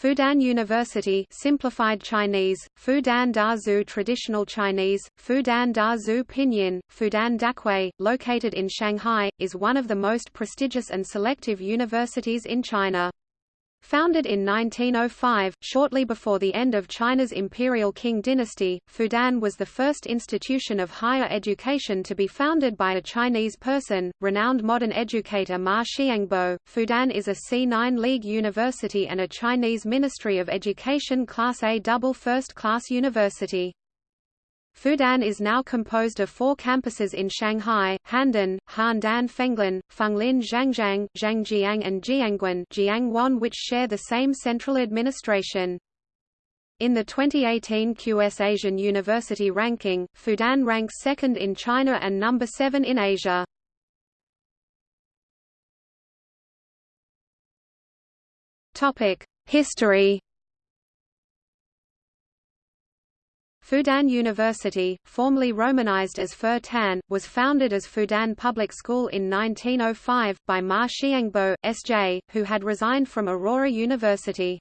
Fudan University simplified Chinese, Fudan Da Zhu Traditional Chinese, Fudan Da Zhu Pinyin, Fudan Dahui, located in Shanghai, is one of the most prestigious and selective universities in China. Founded in 1905, shortly before the end of China's imperial Qing dynasty, Fudan was the first institution of higher education to be founded by a Chinese person, renowned modern educator Ma Xiangbo. Fudan is a C9 League university and a Chinese Ministry of Education Class A double first-class university. Fudan is now composed of four campuses in Shanghai, Handan, Handan Fenglin, Fenglin Zhangjiang, Zhangjiang and Jiangguan Jiangwan which share the same central administration. In the 2018 QS Asian University ranking, Fudan ranks second in China and number 7 in Asia. History Fudan University, formerly romanized as Fur Tan, was founded as Fudan Public School in 1905, by Ma Xiangbo, S.J., who had resigned from Aurora University.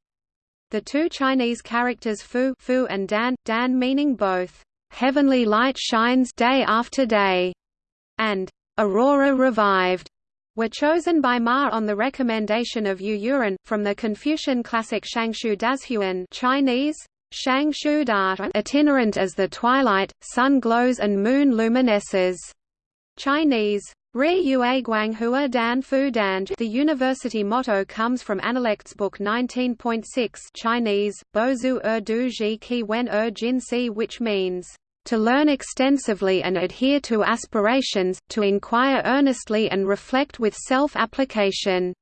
The two Chinese characters Fu, Fu and Dan, Dan meaning both, "...heavenly light shines day after day", and "...aurora revived", were chosen by Ma on the recommendation of Yu Yuan, from the Confucian classic Shangshu Dazhuan Chinese, Shang Shu Da itinerant as the twilight, sun glows and moon luminesces. Chinese Ri Yue Guang Hua Dan Fu Dan. The university motto comes from Analects Book 19.6 Chinese, Bozu Er Du Ji Ki Wen Er Jin Si which means, to learn extensively and adhere to aspirations, to inquire earnestly and reflect with self-application.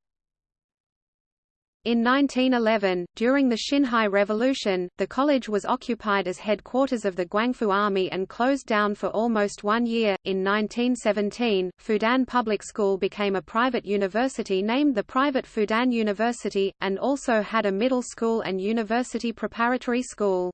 In 1911, during the Xinhai Revolution, the college was occupied as headquarters of the Guangfu Army and closed down for almost one year. In 1917, Fudan Public School became a private university named the Private Fudan University, and also had a middle school and university preparatory school.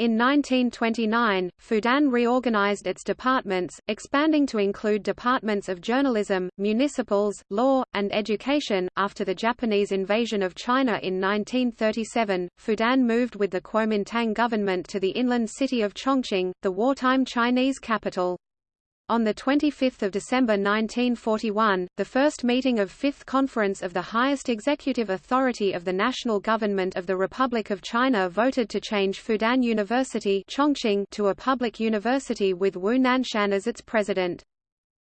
In 1929, Fudan reorganized its departments, expanding to include departments of journalism, municipals, law, and education. After the Japanese invasion of China in 1937, Fudan moved with the Kuomintang government to the inland city of Chongqing, the wartime Chinese capital. On 25 December 1941, the first meeting of Fifth Conference of the highest executive authority of the national government of the Republic of China voted to change Fudan University Chongqing to a public university with Wu Nanxuan as its president.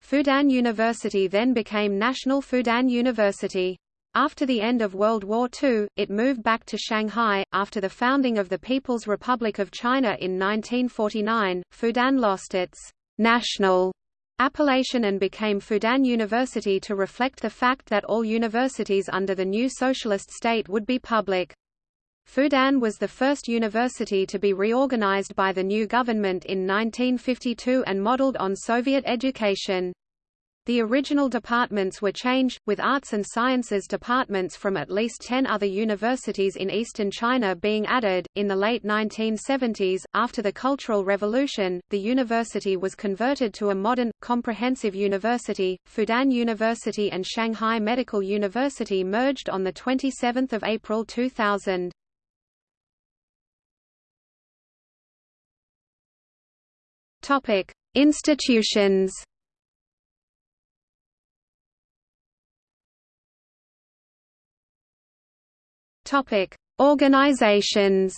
Fudan University then became National Fudan University. After the end of World War II, it moved back to Shanghai. After the founding of the People's Republic of China in 1949, Fudan lost its national appellation and became Fudan University to reflect the fact that all universities under the new socialist state would be public. Fudan was the first university to be reorganized by the new government in 1952 and modeled on Soviet education. The original departments were changed, with arts and sciences departments from at least ten other universities in eastern China being added. In the late 1970s, after the Cultural Revolution, the university was converted to a modern, comprehensive university. Fudan University and Shanghai Medical University merged on 27 April 2000. Topic: Institutions. Topic: Organizations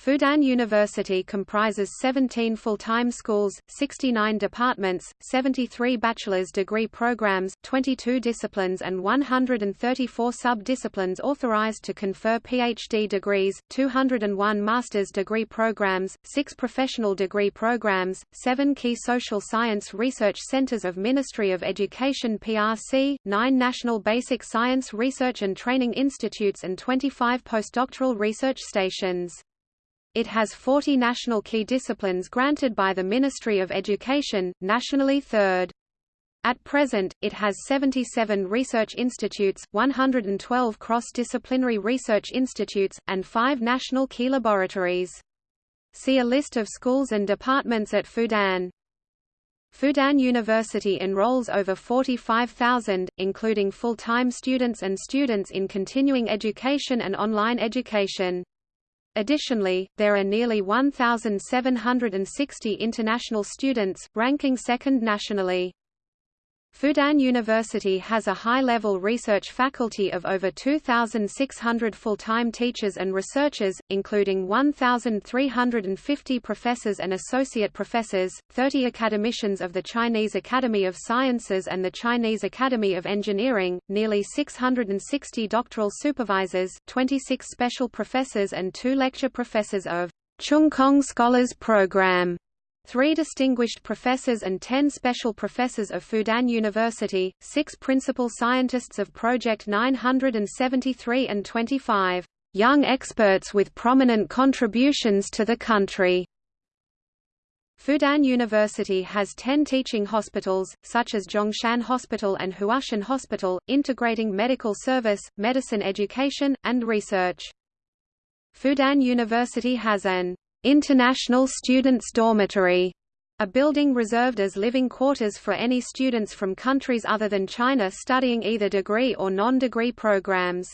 Fudan University comprises 17 full-time schools, 69 departments, 73 bachelor's degree programs, 22 disciplines and 134 sub-disciplines authorized to confer PhD degrees, 201 master's degree programs, 6 professional degree programs, 7 key social science research centers of Ministry of Education PRC, 9 national basic science research and training institutes and 25 postdoctoral research stations. It has 40 national key disciplines granted by the Ministry of Education, nationally third. At present, it has 77 research institutes, 112 cross-disciplinary research institutes, and five national key laboratories. See a list of schools and departments at Fudan. Fudan University enrolls over 45,000, including full-time students and students in continuing education and online education. Additionally, there are nearly 1,760 international students, ranking second nationally. Fudan University has a high-level research faculty of over 2,600 full-time teachers and researchers, including 1,350 professors and associate professors, 30 academicians of the Chinese Academy of Sciences and the Chinese Academy of Engineering, nearly 660 doctoral supervisors, 26 special professors and two lecture professors of Cheung Kong Scholars Program three distinguished professors and ten special professors of Fudan University, six principal scientists of Project 973 and 25 young experts with prominent contributions to the country. Fudan University has 10 teaching hospitals, such as Zhongshan Hospital and Huashan Hospital, integrating medical service, medicine education, and research. Fudan University has an International Students' Dormitory, a building reserved as living quarters for any students from countries other than China studying either degree or non-degree programs.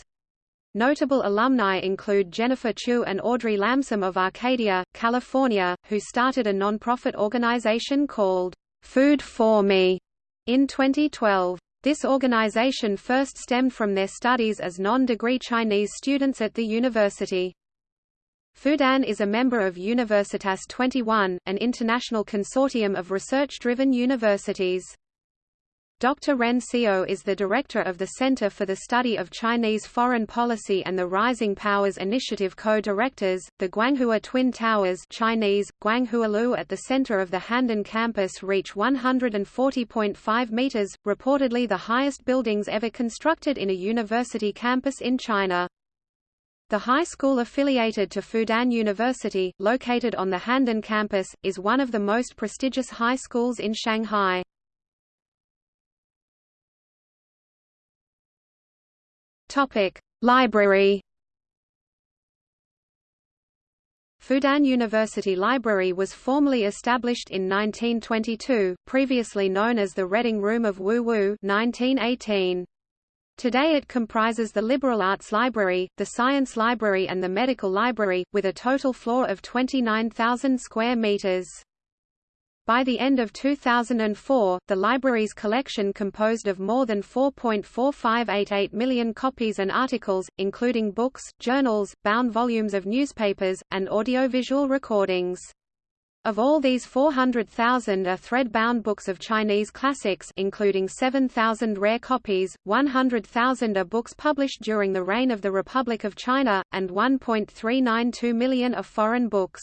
Notable alumni include Jennifer Chu and Audrey Lamson of Arcadia, California, who started a non-profit organization called Food for Me in 2012. This organization first stemmed from their studies as non-degree Chinese students at the university. Fudan is a member of Universitas 21, an international consortium of research-driven universities. Dr. Ren Xiao is the director of the Center for the Study of Chinese Foreign Policy and the Rising Powers Initiative co-directors, the Guanghua Twin Towers Chinese, Guanghualu at the center of the Handan campus reach 140.5 meters, reportedly the highest buildings ever constructed in a university campus in China. The high school affiliated to Fudan University, located on the Handan campus, is one of the most prestigious high schools in Shanghai. Library. Fudan University Library was formally established in 1922, previously known as the Reading Room of Wu Wu 1918. Today it comprises the Liberal Arts Library, the Science Library and the Medical Library, with a total floor of 29,000 square meters. By the end of 2004, the library's collection composed of more than 4.4588 million copies and articles, including books, journals, bound volumes of newspapers, and audiovisual recordings. Of all these 400,000 are thread-bound books of Chinese classics including 7,000 rare copies, 100,000 are books published during the reign of the Republic of China, and 1.392 million are foreign books.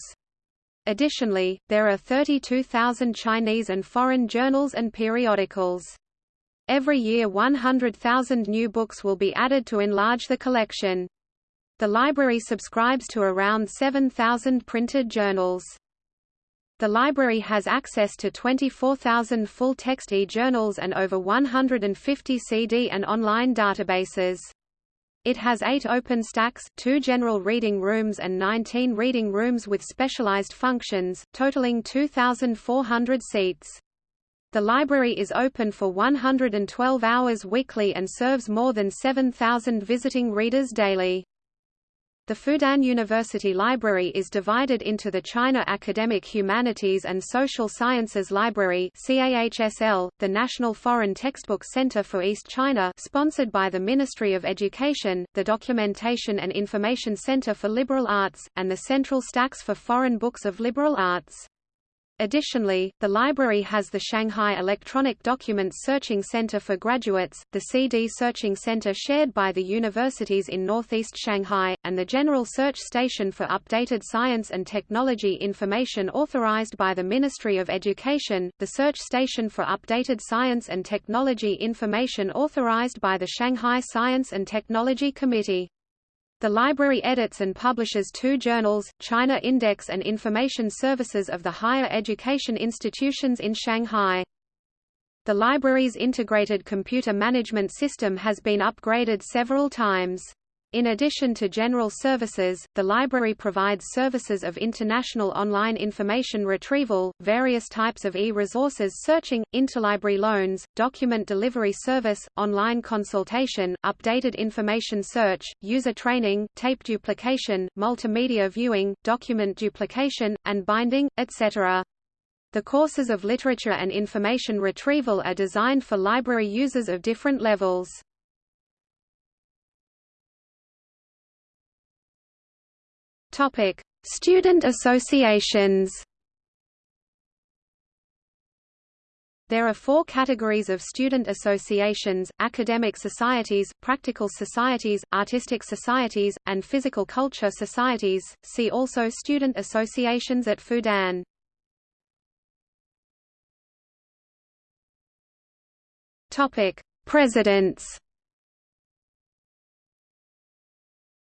Additionally, there are 32,000 Chinese and foreign journals and periodicals. Every year 100,000 new books will be added to enlarge the collection. The library subscribes to around 7,000 printed journals. The library has access to 24,000 full-text e-journals and over 150 CD and online databases. It has eight open stacks, two general reading rooms and 19 reading rooms with specialized functions, totaling 2,400 seats. The library is open for 112 hours weekly and serves more than 7,000 visiting readers daily. The Fudan University Library is divided into the China Academic Humanities and Social Sciences Library CAHSL, the National Foreign Textbook Center for East China sponsored by the Ministry of Education, the Documentation and Information Center for Liberal Arts, and the Central Stacks for Foreign Books of Liberal Arts. Additionally, the library has the Shanghai Electronic Documents Searching Center for Graduates, the CD Searching Center shared by the universities in northeast Shanghai, and the General Search Station for Updated Science and Technology Information authorized by the Ministry of Education, the Search Station for Updated Science and Technology Information authorized by the Shanghai Science and Technology Committee. The library edits and publishes two journals, China Index and Information Services of the Higher Education Institutions in Shanghai. The library's integrated computer management system has been upgraded several times. In addition to general services, the library provides services of international online information retrieval, various types of e-resources searching, interlibrary loans, document delivery service, online consultation, updated information search, user training, tape duplication, multimedia viewing, document duplication, and binding, etc. The courses of literature and information retrieval are designed for library users of different levels. Topic: Student associations. There are four categories of student associations, academic societies, practical societies, artistic societies, and physical culture societies. See also student associations at Fudan. Topic: Presidents.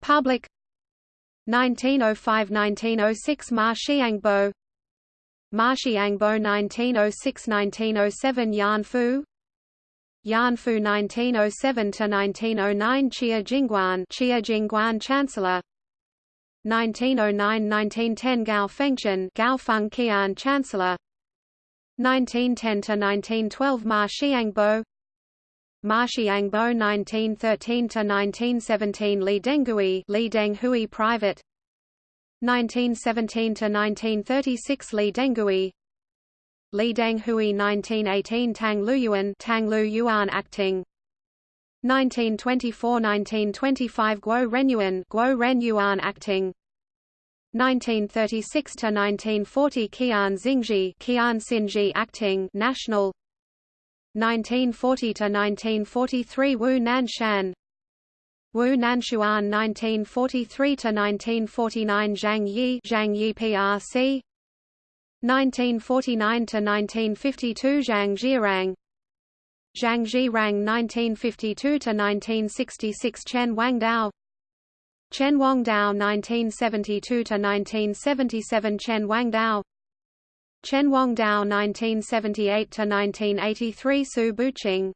Public 1905–1906 Ma Xiangbo. Ma Xiangbo 1906–1907 Yan Fu. Yan Fu 1907–1909 Xia Jingguan Xia Jingguan Chancellor. 1909–1910 Gao Fengchen Gao Feng Qian Chancellor 1910–1912 Ma Xiangbo Ma Xiangbo 1913–1917 Li Denghui Li Denghui Private. 1917–1936 Li Denghui. Li Denghui 1918 Tang Luyuan Tang Luyuan Acting. 1924–1925 Guo Renyuan Guo Renyuan Acting. 1936–1940 Qian Xingji Qian Xinji Acting National 1940 to 1943 Wu Nanxuan. Wu Nanxuan 1943 to 1949 Zhang Yi Zhang Yi PRC 1949 to 1952 Zhang Zhirang. Zhang Zhirang 1952 to 1966 Chen Wangdao. Chen Wangdao 1972 to 1977 Chen Wangdao Chen Wangdao 1978–1983 Su Buqing.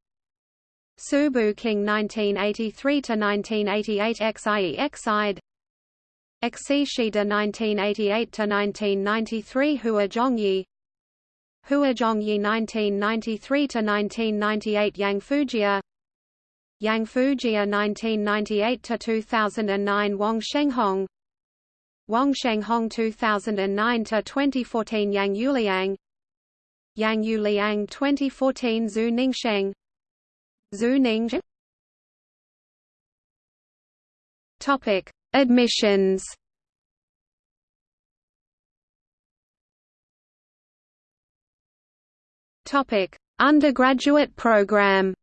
Su Buqing 1983–1988 XIE Xide. Xi Shida 1988–1993 Hua Zhongyi. Hua Zhongyi 1993–1998 Yang Fujia. Yang Fujia 1998–2009 Wang Shenghong Wang Shenghong 2009 to 2014 Yang Yuliang Yang Yuliang 2014 Zhu Ningsheng Zhu Ning Topic Admissions. Topic Undergraduate program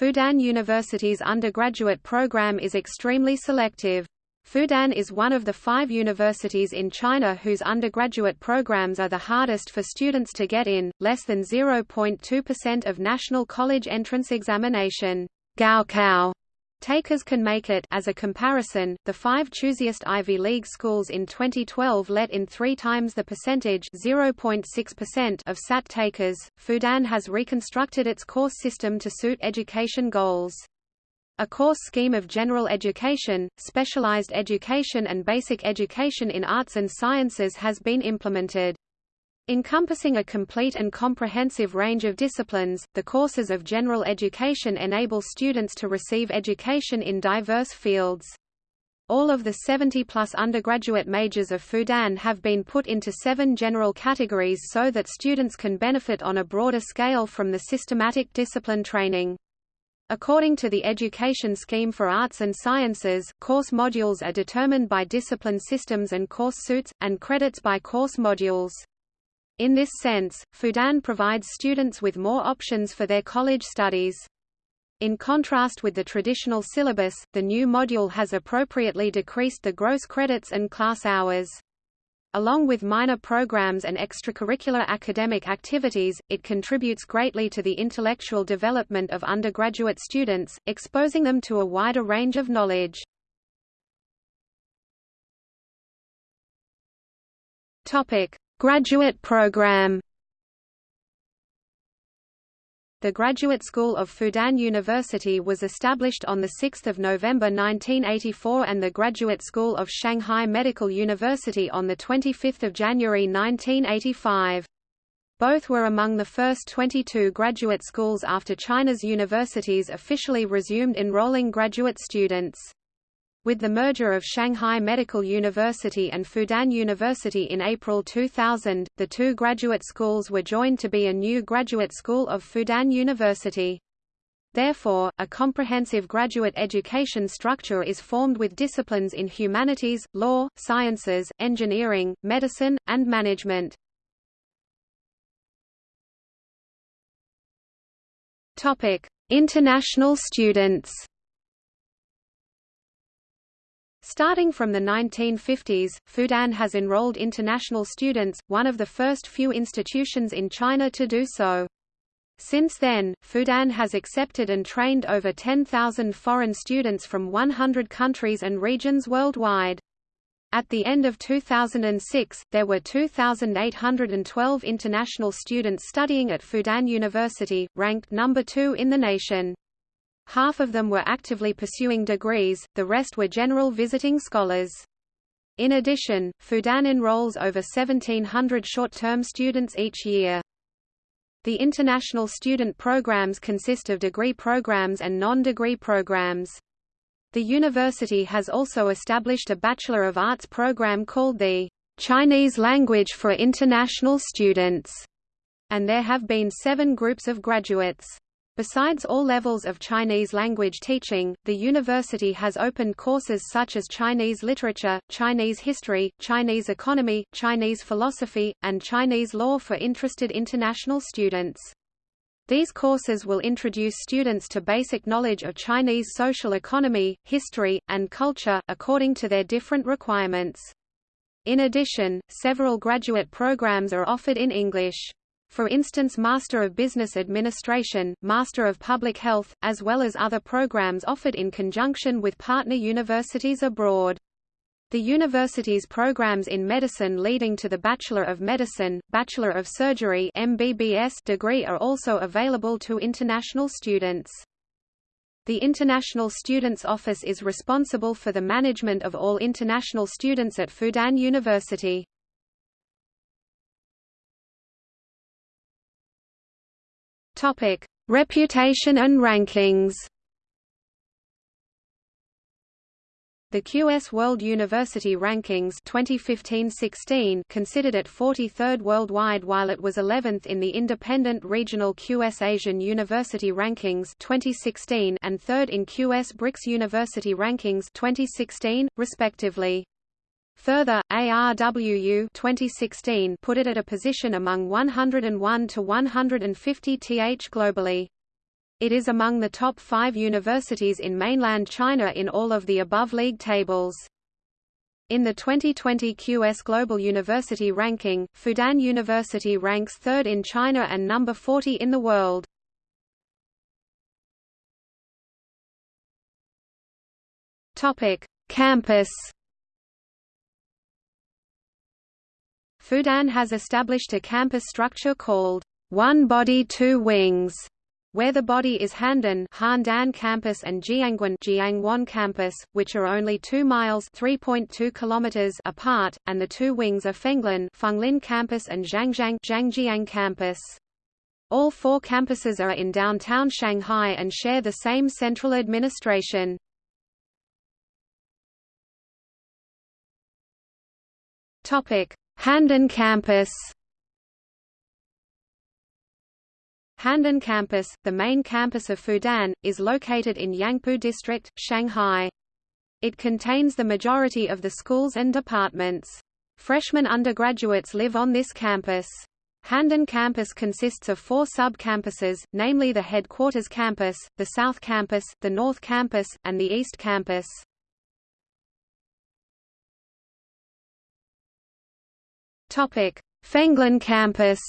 Fudan University's undergraduate program is extremely selective. Fudan is one of the five universities in China whose undergraduate programs are the hardest for students to get in, less than 0.2% of national college entrance examination Gaokao Takers can make it as a comparison, the five choosiest Ivy League schools in 2012 let in three times the percentage 0.6% of SAT takers. Fudan has reconstructed its course system to suit education goals. A course scheme of general education, specialized education and basic education in arts and sciences has been implemented. Encompassing a complete and comprehensive range of disciplines, the courses of general education enable students to receive education in diverse fields. All of the 70-plus undergraduate majors of Fudan have been put into seven general categories so that students can benefit on a broader scale from the systematic discipline training. According to the Education Scheme for Arts and Sciences, course modules are determined by discipline systems and course suits, and credits by course modules. In this sense, Fudan provides students with more options for their college studies. In contrast with the traditional syllabus, the new module has appropriately decreased the gross credits and class hours. Along with minor programs and extracurricular academic activities, it contributes greatly to the intellectual development of undergraduate students, exposing them to a wider range of knowledge. Topic: Graduate program The Graduate School of Fudan University was established on 6 November 1984 and the Graduate School of Shanghai Medical University on 25 January 1985. Both were among the first 22 graduate schools after China's universities officially resumed enrolling graduate students. With the merger of Shanghai Medical University and Fudan University in April 2000, the two graduate schools were joined to be a new graduate school of Fudan University. Therefore, a comprehensive graduate education structure is formed with disciplines in humanities, law, sciences, engineering, medicine, and management. International students Starting from the 1950s, Fudan has enrolled international students, one of the first few institutions in China to do so. Since then, Fudan has accepted and trained over 10,000 foreign students from 100 countries and regions worldwide. At the end of 2006, there were 2,812 international students studying at Fudan University, ranked number two in the nation. Half of them were actively pursuing degrees, the rest were general visiting scholars. In addition, Fudan enrolls over 1,700 short-term students each year. The international student programs consist of degree programs and non-degree programs. The university has also established a Bachelor of Arts program called the Chinese Language for International Students, and there have been seven groups of graduates. Besides all levels of Chinese language teaching, the university has opened courses such as Chinese literature, Chinese history, Chinese economy, Chinese philosophy, and Chinese law for interested international students. These courses will introduce students to basic knowledge of Chinese social economy, history, and culture, according to their different requirements. In addition, several graduate programs are offered in English for instance Master of Business Administration, Master of Public Health, as well as other programs offered in conjunction with partner universities abroad. The university's programs in medicine leading to the Bachelor of Medicine, Bachelor of Surgery MBBS degree are also available to international students. The International Students Office is responsible for the management of all international students at Fudan University. Topic: Reputation and rankings. The QS World University Rankings 2015-16 considered it 43rd worldwide while it was 11th in the independent regional QS Asian University Rankings 2016 and 3rd in QS BRICS University Rankings 2016 respectively. Further, ARWU 2016 put it at a position among 101 to 150 th globally. It is among the top five universities in mainland China in all of the above league tables. In the 2020 QS Global University Ranking, Fudan University ranks third in China and number 40 in the world. Topic: Campus Fudan has established a campus structure called One Body Two Wings, where the body is Handan Handan campus and Jiangwan Jiangwan campus, which are only 2 miles 3.2 kilometers apart, and the two wings are Fenglin Fenglin campus and Zhangjiang Zhangjiang campus. All four campuses are in downtown Shanghai and share the same central administration. Topic: Handan Campus Handan Campus, the main campus of Fudan, is located in Yangpu District, Shanghai. It contains the majority of the schools and departments. Freshman undergraduates live on this campus. Handan campus consists of four sub-campuses, namely the headquarters campus, the South Campus, the North Campus, and the East Campus. Fenglin campus.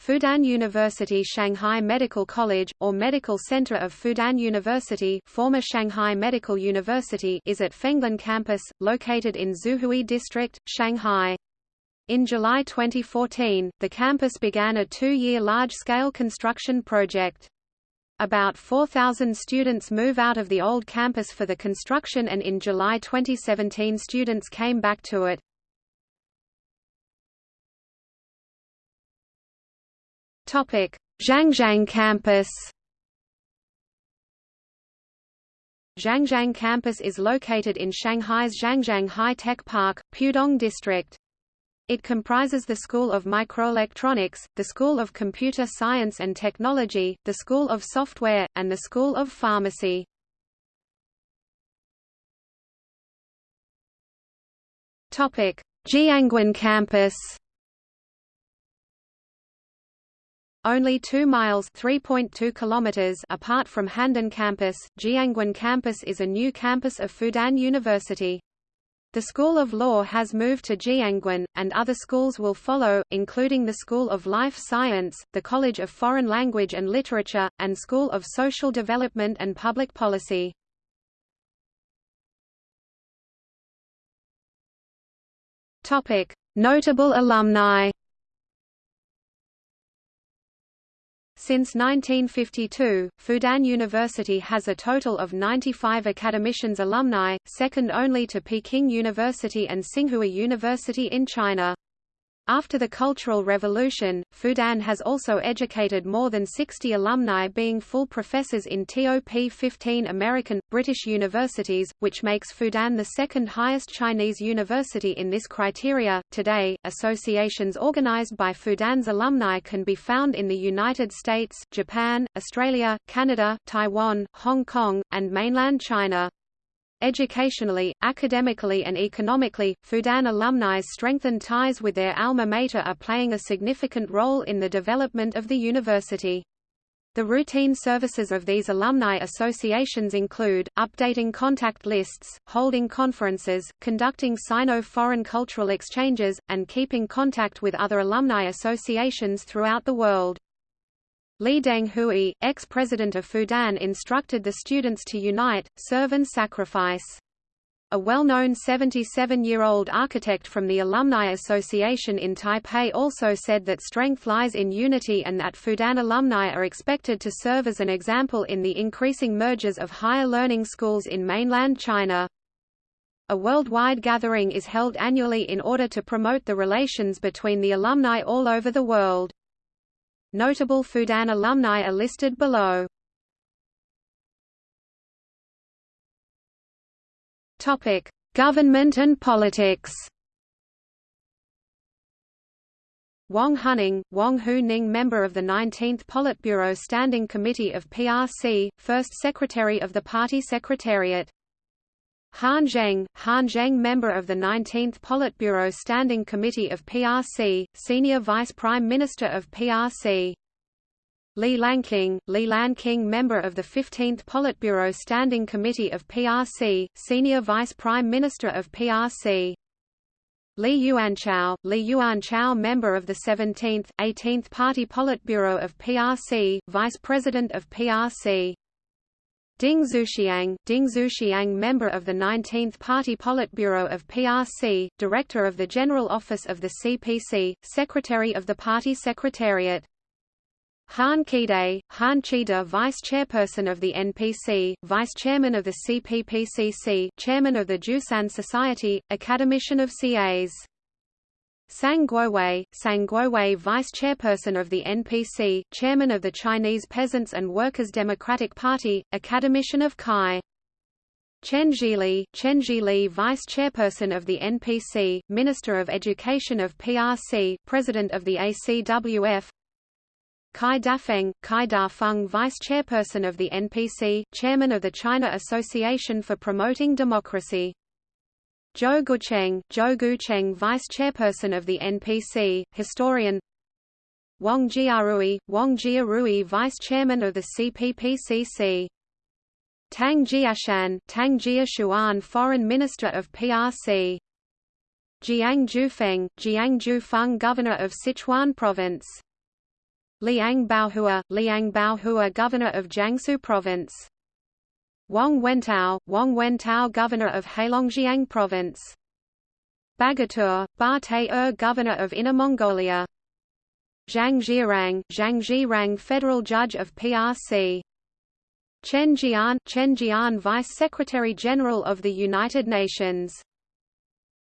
Fudan University Shanghai Medical College, or Medical Center of Fudan University former Shanghai Medical University is at Fenglin campus, located in Xuhui District, Shanghai. In July 2014, the campus began a two-year large-scale construction project. About 4,000 students move out of the old campus for the construction and in July 2017 students came back to it. Zhangjiang campus Zhangjiang campus is located in Shanghai's Zhangjiang High-Tech Park, Pudong District. It comprises the School of Microelectronics, the School of Computer Science and Technology, the School of Software, and the School of Pharmacy. Jiangwan campus Only 2 miles (3.2 kilometers) apart from Handan campus, Jiangwan campus is a new campus of Fudan University. The School of Law has moved to Jiangwan, and other schools will follow, including the School of Life Science, the College of Foreign Language and Literature, and School of Social Development and Public Policy. Notable alumni Since 1952, Fudan University has a total of 95 academicians alumni, second only to Peking University and Tsinghua University in China. After the Cultural Revolution, Fudan has also educated more than 60 alumni being full professors in top 15 American, British universities, which makes Fudan the second highest Chinese university in this criteria. Today, associations organized by Fudan's alumni can be found in the United States, Japan, Australia, Canada, Taiwan, Hong Kong, and mainland China. Educationally, academically and economically, Fudan alumni's strengthened ties with their alma mater are playing a significant role in the development of the university. The routine services of these alumni associations include, updating contact lists, holding conferences, conducting Sino-foreign cultural exchanges, and keeping contact with other alumni associations throughout the world. Li Denghui, ex-president of Fudan instructed the students to unite, serve and sacrifice. A well-known 77-year-old architect from the Alumni Association in Taipei also said that strength lies in unity and that Fudan alumni are expected to serve as an example in the increasing mergers of higher learning schools in mainland China. A worldwide gathering is held annually in order to promote the relations between the alumni all over the world. Notable Fudan alumni are listed below. Topic: Government and politics. Wang Huning, Wang Hu Ning member of the 19th Politburo Standing Committee of PRC, first Secretary of the Party Secretariat. Han Zheng, Han Zheng member of the 19th Politburo Standing Committee of PRC, Senior Vice Prime Minister of PRC. Li Lanqing, Li Lanqing member of the 15th Politburo Standing Committee of PRC, Senior Vice Prime Minister of PRC. Li Yuanchao, Li Yuanchao member of the 17th, 18th Party Politburo of PRC, Vice President of PRC. Ding Xuexiang, Ding Xuexiang member of the 19th Party Politburo of PRC, Director of the General Office of the CPC, Secretary of the Party Secretariat. Han Qide, Han Qide Vice Chairperson of the NPC, Vice Chairman of the CPPCC Chairman of the Jiusan Society, Academician of CAs. Sang Guowei, Sang Guowei Vice Chairperson of the NPC, Chairman of the Chinese Peasants and Workers Democratic Party, Academician of CAI. Chen Zhili, Chen Zhili Vice Chairperson of the NPC, Minister of Education of PRC, President of the ACWF. Cai Dafeng, Cai Dafeng Vice Chairperson of the NPC, Chairman of the China Association for Promoting Democracy. Zhou Gucheng, Zhou Gucheng Vice Chairperson of the NPC, historian. Wang Jiarui, Wang Jiarui Vice Chairman of the CPPCC Tang Jiaxuan, Tang Jiaxuan Foreign Minister of PRC Jiang Jufeng, Jiang Jufeng Governor of Sichuan Province. Liang Baohua, Liang Baohua Governor of Jiangsu Province Wang Wentao, Wang Wentao Governor of Heilongjiang Province. Bagatur, Ba Te-er Governor of Inner Mongolia. Zhang Zhirang, Zhang Zhirang Federal Judge of PRC Chen Jian, Chen Jian Vice Secretary General of the United Nations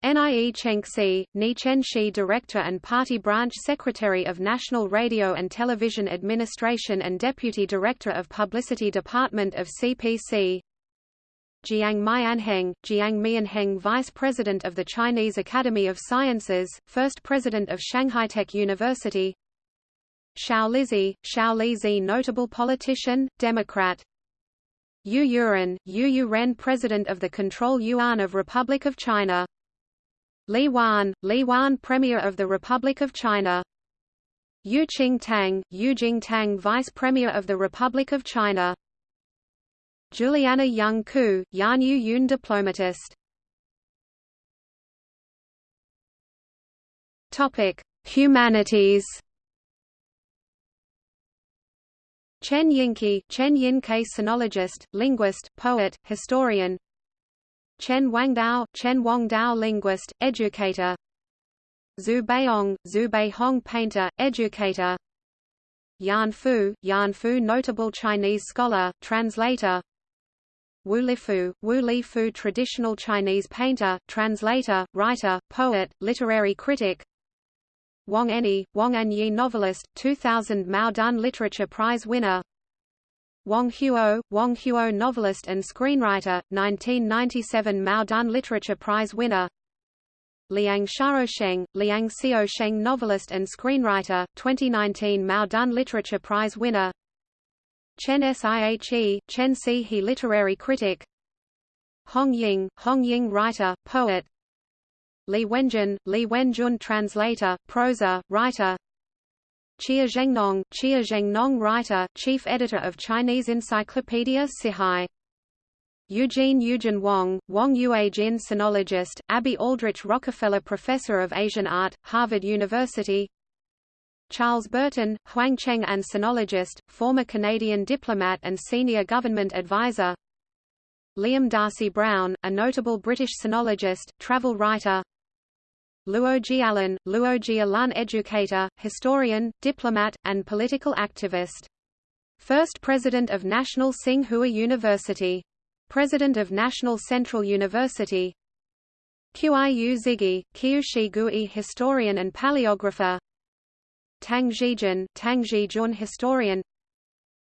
Nie Chenxi, Ni Chenxi Director and Party Branch Secretary of National Radio and Television Administration and Deputy Director of Publicity Department of CPC Jiang Mianheng, Jiang Mianheng Vice President of the Chinese Academy of Sciences, First President of Shanghai Tech University. Xiao Lizi, Xiao Lizi Notable politician, Democrat. Yu Yuren, Yu Yuren President of the Control Yuan of Republic of China Li Wan, Li Wan Premier of the Republic of China. Yu Qingtang, Yu Jingtang Vice Premier of the Republic of China. Juliana Young Koo, Yan Yu Yun diplomatist. Humanities. Chen Yinke, Chen Yinke sinologist, linguist, poet, historian Chen Wangdao, Chen Wangdao linguist, educator. Xu Beihong, Xu Beihong painter, educator. Yan Fu, Yan Fu notable Chinese scholar, translator. Wu Lifu, Wu Lifu traditional Chinese painter, translator, writer, poet, literary critic. Wang Anyi, Wang Anyi novelist, 2000 Mao Dun Literature Prize winner Wang Huo, Wang Huo novelist and screenwriter, 1997 Mao Dun Literature Prize winner. Liang Xiaosheng, Liang Xiaosheng novelist and screenwriter, 2019 Mao Dun Literature Prize winner. Chen Sihe, Chen Sihe literary critic. Hong Ying, Hong Ying writer, poet. Li Wenjun, Li Wenjun translator, prosa, writer Xia Zhengnong, Xia Zhengnong writer, chief editor of Chinese Encyclopedia Cihai Eugene Eugene Wong, Wang Yuejin sinologist, Abby Aldrich Rockefeller Professor of Asian Art, Harvard University. Charles Burton, Huang Cheng and sinologist, former Canadian diplomat and senior government advisor. Liam Darcy Brown, a notable British sinologist, travel writer Luo Jialun, Luo Jialun educator, historian, diplomat, and political activist. First President of National Tsinghua University. President of National Central University. Qiu Xigui, Qiu Xigui historian and paleographer. Tang Zhijun, Tang Zhijun historian.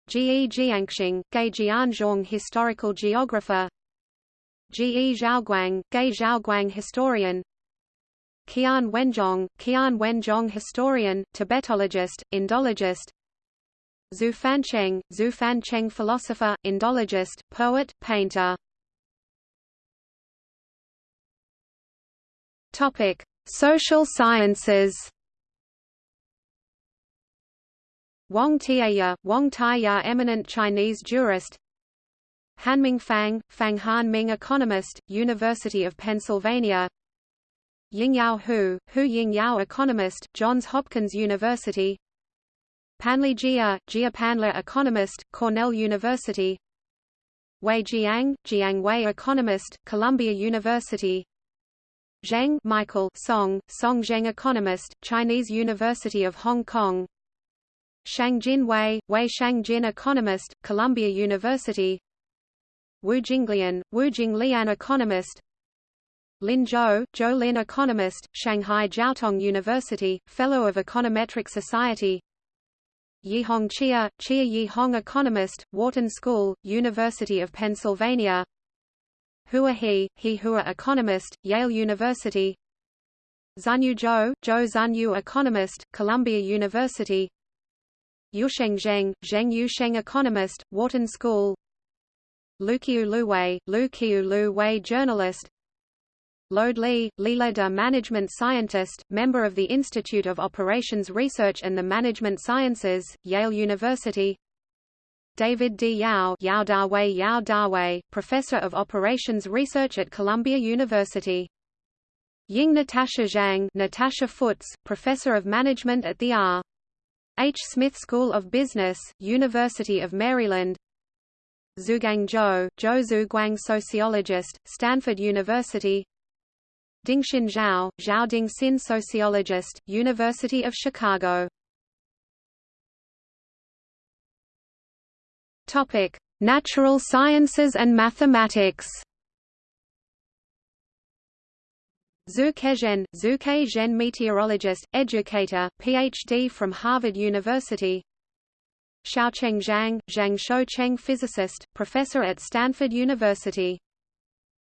Ge Jianxiong, Gai Jianzhong historical geographer. Ge Zhaoguang, Ge Zhaoguang historian Qian Wenzhong, Qian Wenzhong historian, Tibetologist, Indologist. Xu Fancheng, Xu Fancheng philosopher, Indologist, poet, painter. Topic: Social sciences. Wang Tieya, Wang Tieya eminent Chinese jurist. Hanming Fang, Fang Hanming economist, University of Pennsylvania Yingyao Hu, Hu Yingyao economist, Johns Hopkins University. Panle Jia, Jia Panle economist, Cornell University. Wei Jiang, Jiang Wei economist, Columbia University. Zheng Michael Song, Song Zheng economist, Chinese University of Hong Kong. Shang Shangjin Wei, Wei Shangjin economist, Columbia University. Wu Jinglian, Wu Jinglian economist, Lin Zhou, Zhou Lin economist, Shanghai Jiaotong University, Fellow of Econometric Society. Yihong Xia, Xia Yihong economist, Wharton School, University of Pennsylvania. Hua He, He Hua economist, Yale University. Zunyu Zhou, Zhou Zunyu economist, Columbia University. Yusheng Zheng, Zheng Yusheng economist, Wharton School. Lu Qiu Lu Wei, Lu Qiu Lu Wei journalist Lode Li, Lileda management scientist, member of the Institute of Operations Research and the Management Sciences, Yale University David D. Yao Yao Dawei Yao Dawei, Professor of Operations Research at Columbia University Ying Natasha Zhang Natasha Foutz, Professor of Management at the R. H. Smith School of Business, University of Maryland Zhugang Zhou, Zhou Zhuguang Sociologist, Stanford University Dingxin Zhao, Zhao Dingxin sociologist, University of Chicago. Topic: Natural sciences and mathematics. Zhu Kezhen, Zhu Kezhen meteorologist, educator, PhD from Harvard University. Shoucheng Zhang, Zhang Shoucheng physicist, professor at Stanford University.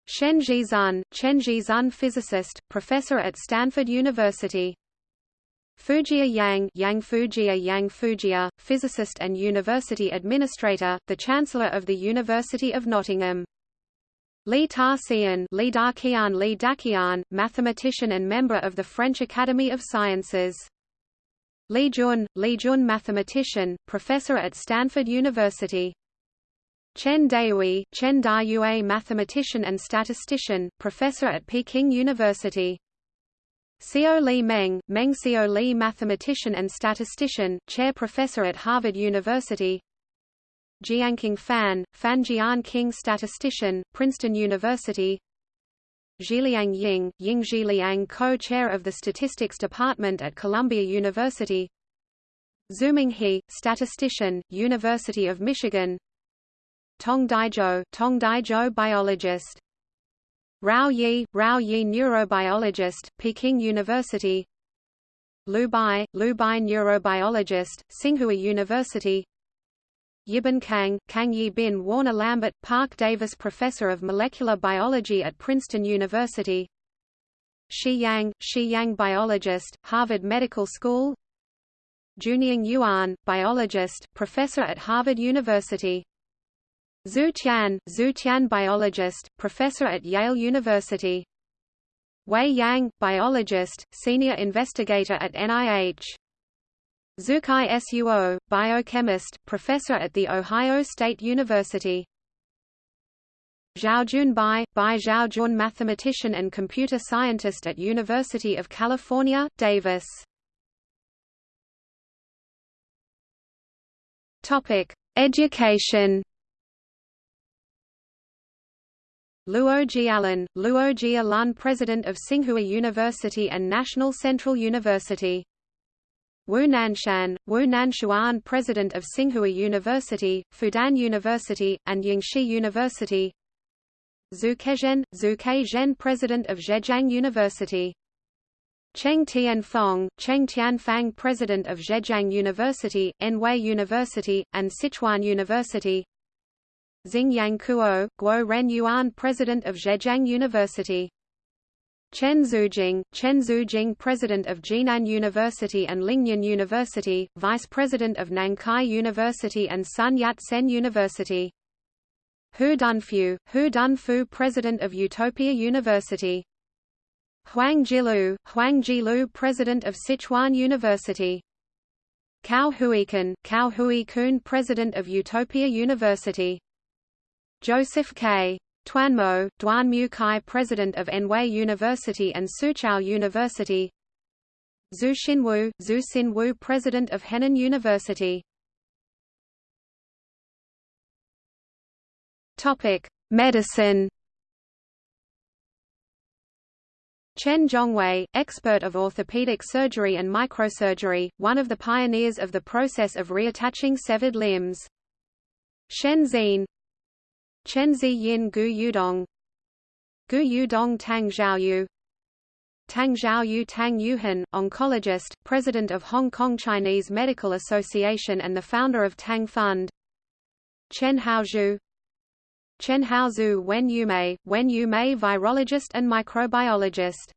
Shen Zhizun, Chen Zhizun physicist, professor at Stanford University. Fujia Yang Yang Fujia Yang Fujia, physicist and university administrator, the Chancellor of the University of Nottingham. Li Tatsien Li Daqian Li Daqian, mathematician and member of the French Academy of Sciences. Li Jun, Li Jun mathematician, professor at Stanford University. Chen Dayue, Chen Dayue mathematician and statistician, professor at Peking University. Xiao Li Meng, Meng Xiao Li mathematician and statistician, chair professor at Harvard University. Jianqing Fan, Fan Jianqing statistician, Princeton University. Zhiliang Ying, Ying Zhiliang co-chair of the Statistics Department at Columbia University. Xuming He, statistician, University of Michigan. Tong Daizhou, Tong Daizhou biologist. Rao Yi, Rao Yi neurobiologist, Peking University. Lu Bai, Lu Bai neurobiologist, Tsinghua University. Yibin Kang, Kang Yibin Warner Lambert, Parke Davis Professor of Molecular Biology at Princeton University. Shi Yang, Shi Yang biologist, Harvard Medical School. Junying Yuan, biologist, Professor at Harvard University Zhu Tian, Zhu Tian biologist, professor at Yale University. Wei Yang, biologist, senior investigator at NIH. Zucai Suo, biochemist, professor at The Ohio State University. Zhaojun Bai, Bai Zhaojun mathematician and computer scientist at University of California, Davis. Topic: Education. Luo Jialun, Luo Jialun President of Tsinghua University and National Central University. Wu Nanxuan, Wu Nanxuan President of Tsinghua University, Fudan University, and Yingxi University. Zhu Kezhen, Zhu Kezhen President of Zhejiang University. Cheng Tianfang, Cheng Tianfang President of Zhejiang University, Anhui University, and Sichuan University. Xingyang Kuo, Guo Ren Yuan President of Zhejiang University. Chen Xujing, Chen Xujing President of Jinan University and Lingnan University, Vice President of Nankai University and Sun Yat-sen University. Hu Dunfu, Hu Dunfu President of Utopia University. Huang Jilu, Huang Jilu President of Sichuan University. Cao Huikun, Cao Huikun President of Utopia University. Joseph K. Tuanmo, Duan Mu Kai President of Anhui University and Soochow University Zhu Xinwu, Zhu Xinwu President of Henan University Medicine. Chen Zhongwei, expert of orthopedic surgery and microsurgery, one of the pioneers of the process of reattaching severed limbs. Shen Xin, Chenzi Yin Gu Yudong. Gu Yudong Tang Zhaoyu. Tang Zhaoyu Tang Yuhan, oncologist, president of Hong Kong Chinese Medical Association and the founder of Tang Fund. Chen Haozhu. Chen Haozhu Wen Yumei, Wen Yumei virologist and microbiologist.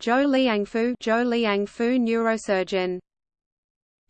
Zhou Liangfu Zhou Liangfu neurosurgeon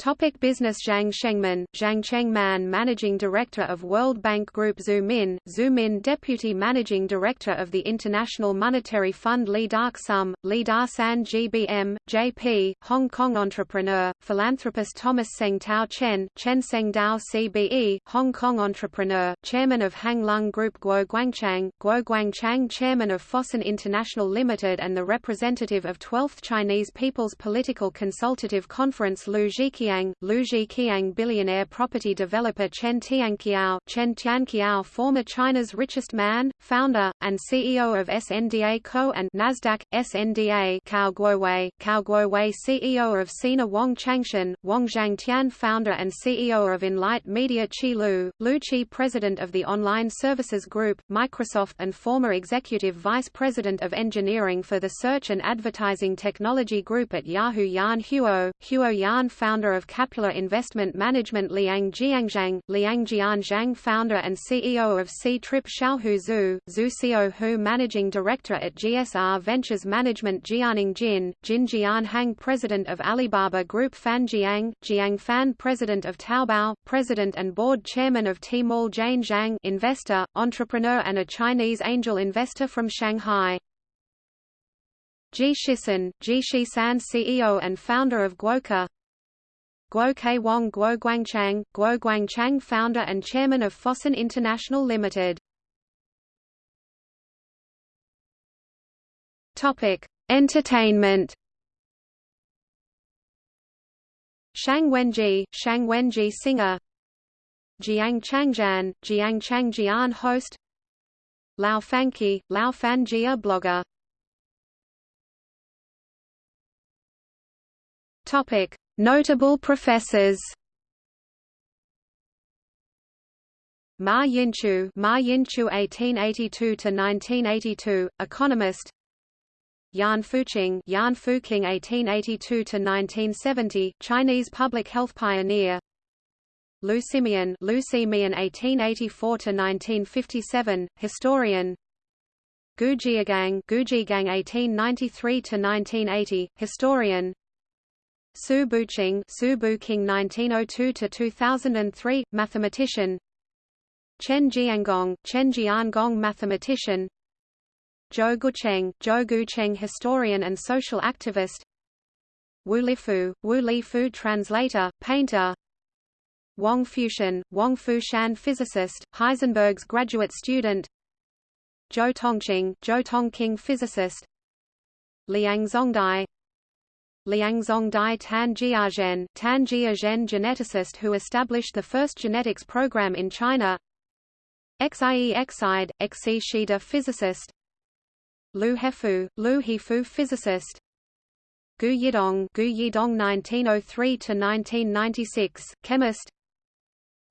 Topic business Zhang Shengman, Zhang Shengman Managing Director of World Bank Group Zhu Min, Zhu Min Deputy Managing Director of the International Monetary Fund Li Dark Sum, Li Da GBM, JP, Hong Kong entrepreneur, philanthropist Thomas Seng Tao Chen, Chen Seng Dao CBE, Hong Kong entrepreneur, Chairman of Hang Lung Group Guo Guangchang, Guo Guangchang Chairman of Fosun International Limited and the representative of 12th Chinese People's Political Consultative Conference Lu Zhiqian Qiang, Lu Qiang billionaire property developer Chen Tianqiao, Chen Tianqiao former China's richest man, founder, and CEO of SNDA Co. and Nasdaq, SNDA Cao Guowei, Cao Guowei CEO of Sina Wang Changshan, Wang Changtian founder and CEO of Enlight Media Qi Lu, Lu Qi president of the Online Services Group, Microsoft and former executive vice president of engineering for the Search and Advertising Technology Group at Yahoo Yan Huo, Huo Yan founder of Capula Investment Management Liang Jianzhang, Liang Jianzhang founder and CEO of C-Trip Xiaohu Zhu, Zhu Xiao Hu managing director at GSR Ventures Management Jianing Jin, Jin Jianhang president of Alibaba Group Fan Jiang, Jiang Fan president of Taobao, president and board chairman of Tmall Jane Zhang investor, entrepreneur and a Chinese angel investor from Shanghai. Ji Shisan, Ji Shisan CEO and founder of Guoke Guo Ke Wong Guo Guangchang, Guo Guangchang founder and chairman of Fosun International Limited. Topic: Entertainment. Shang Wenjie, Shang Wenjie singer. Jiang Changjian, Jiang Changjian host. Lao Fanqi, Lao Fanjia blogger. Topic: Notable professors. Ma Yinchu, Ma Yinchu 1882–1982, economist. Yan Fuqing, Yan Fuqing 1882–1970, Chinese public health pioneer. Lu Simian, Lu Simian 1884–1957, historian. Gu Jiegang, Gu Jiegang 1893–1980, historian. Su Buqing, Su Buqing 1902–2003, mathematician. Chen Jiangong, Chen Jiangong mathematician. Zhou Gucheng, Zhou Gucheng historian and social activist. Wu Lifu, Wu Lifu translator, painter. Wang Fushan, Wang Fushan physicist, Heisenberg's graduate student. Zhou Tongqing, Zhou Tongqing physicist. Liang Zongdai Liangzong Dai Tan Jiazhen, Tan Jiazhen geneticist who established the first genetics program in China. Xie Xide, Xi Shida physicist. Lu Hefu, Lu Hefu physicist. Gu Yidong, Gu Yidong 1903–1996, chemist.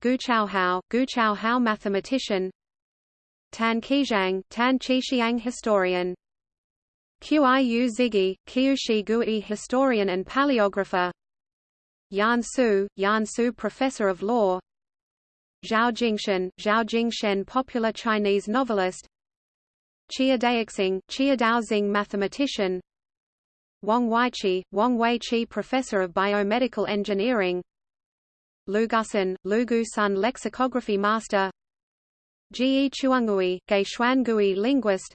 Gu Chaohao, Gu Chaohao mathematician. Tan Qixiang, Tan Qixiang historian Qiu Xigui, Qiu Xigui historian and paleographer. Yan Su, Yan Su professor of law. Zhao Jingshen, Zhao Jingshen popular Chinese novelist. Xia Daoxing, Xia Daoxing mathematician. Wang Weiqi, Wang Weiqi professor of biomedical engineering. Lu Gusun, Lu Gusun lexicography master. Ji Chuangui, Gei Shuangui linguist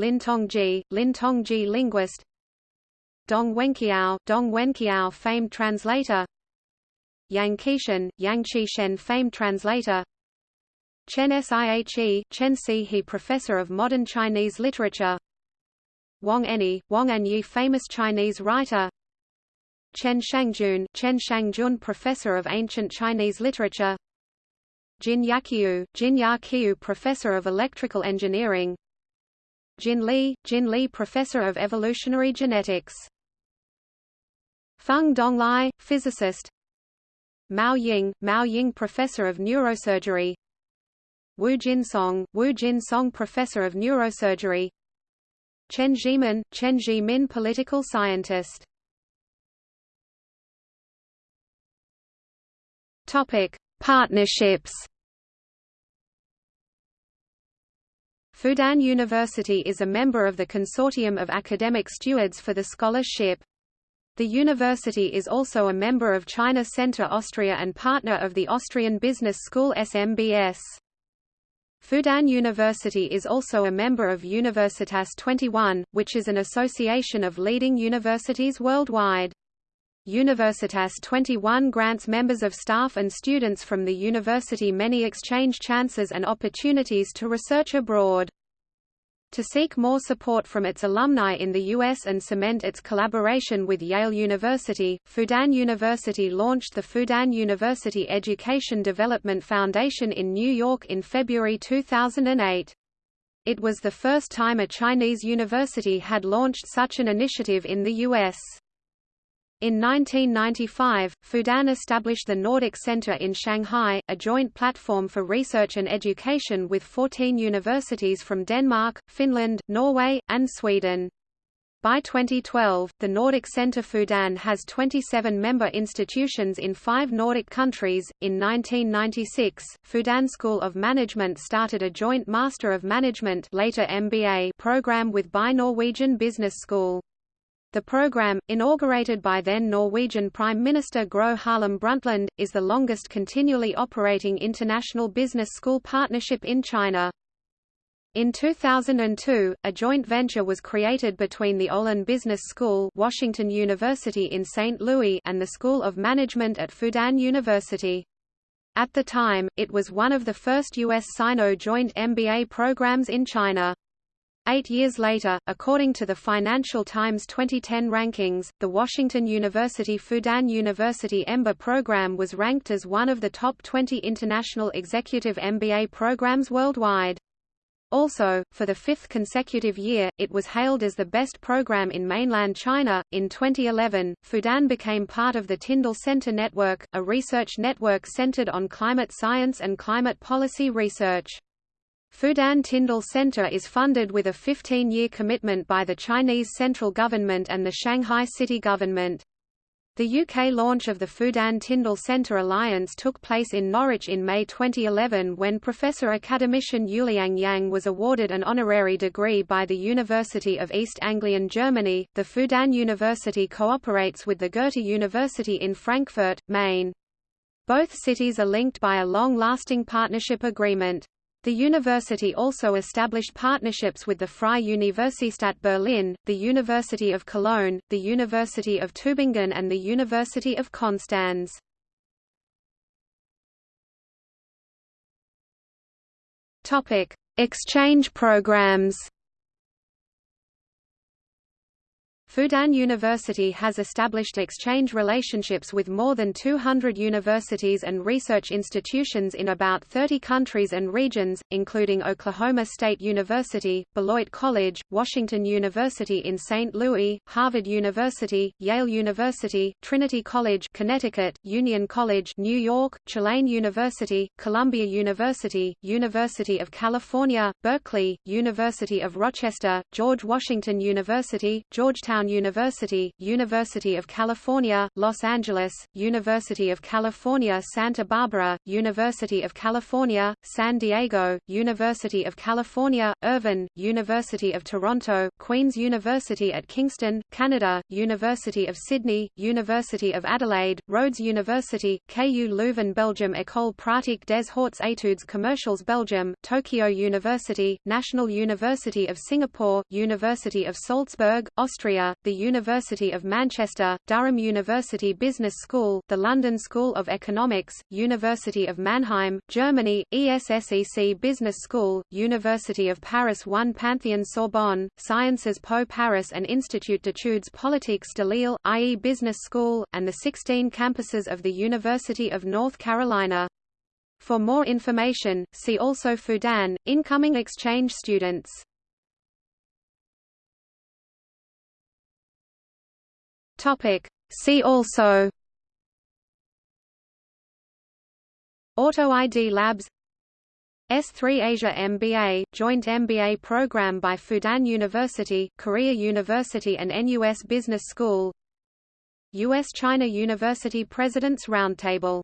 Lin Tongji, Lin Tongji linguist. Dong Wenqiao, Dong Wenqiao famed translator. Yang Qishan, Yang Qishan famed translator. Chen Sihe, Chen Sihe professor of modern Chinese literature. Wang Anyi, Wang Anyi famous Chinese writer. Chen Shangjun, Chen Shangjun professor of ancient Chinese literature. Jin Yaqiu, Jin Yaqiu professor of electrical engineering Jin Li, Jin Li Professor of Evolutionary Genetics. Feng Donglai, physicist. Mao Ying, Mao Ying Professor of Neurosurgery. Wu Jinsong, Wu Jinsong Professor of Neurosurgery. Chen Zhimin, Chen Zhimin Political Scientist. Topic: Partnerships. Fudan University is a member of the Consortium of Academic Stewards for the Scholarship. The university is also a member of China Center Austria and partner of the Austrian Business School SMBS. Fudan University is also a member of Universitas 21, which is an association of leading universities worldwide. Universitas 21 grants members of staff and students from the university many exchange chances and opportunities to research abroad. To seek more support from its alumni in the U.S. and cement its collaboration with Yale University, Fudan University launched the Fudan University Education Development Foundation in New York in February 2008. It was the first time a Chinese university had launched such an initiative in the U.S. In 1995, Fudan established the Nordic Center in Shanghai, a joint platform for research and education with 14 universities from Denmark, Finland, Norway, and Sweden. By 2012, the Nordic Center Fudan has 27 member institutions in five Nordic countries. In 1996, Fudan School of Management started a joint Master of Management later MBA program with BI Norwegian Business School. The program, inaugurated by then Norwegian Prime Minister Gro Harlem Brundtland, is the longest continually operating international business school partnership in China. In 2002, a joint venture was created between the Olin Business School Washington University in St. Louis and the School of Management at Fudan University. At the time, it was one of the first U.S. Sino joint MBA programs in China. Eight years later, according to the Financial Times 2010 rankings, the Washington University Fudan University EMBA program was ranked as one of the top 20 international executive MBA programs worldwide. Also, for the fifth consecutive year, it was hailed as the best program in mainland China. In 2011, Fudan became part of the Tyndall Center Network, a research network centered on climate science and climate policy research. Fudan Tyndall Center is funded with a 15-year commitment by the Chinese central government and the Shanghai city government. The UK launch of the Fudan Tyndall Centre Alliance took place in Norwich in May 2011 when Professor Academician Yuliang Yang was awarded an honorary degree by the University of East Anglian Germany. The Fudan University cooperates with the Goethe University in Frankfurt, Main. Both cities are linked by a long-lasting partnership agreement. The university also established partnerships with the Freie Universität Berlin, the University of Cologne, the University of Tübingen and the University of Konstanz. Exchange programs Fudan University has established exchange relationships with more than 200 universities and research institutions in about 30 countries and regions, including Oklahoma State University, Beloit College, Washington University in St. Louis, Harvard University, Yale University, Trinity College Connecticut, Union College New York, Tulane University, Columbia University, University of California, Berkeley, University of Rochester, George Washington University, Georgetown Georgetown University, University of California, Los Angeles, University of California Santa Barbara, University of California, San Diego, University of California, Irvine, University of Toronto, Queen's University at Kingston, Canada, University of Sydney, University of Adelaide, Rhodes University, KU Leuven Belgium École pratique des hautes études commerciales Belgium, Tokyo University, National University of Singapore, University of Salzburg, Austria, the University of Manchester, Durham University Business School, the London School of Economics, University of Mannheim, Germany, ESSEC Business School, University of Paris 1 Pantheon Sorbonne, Sciences Po Paris and Institut d'études politiques de Lille, IE Business School, and the 16 campuses of the University of North Carolina. For more information, see also Fudan, incoming exchange students. Topic. See also Auto ID Labs S3 Asia MBA, joint MBA program by Fudan University, Korea University and NUS Business School U.S.-China University Presidents Roundtable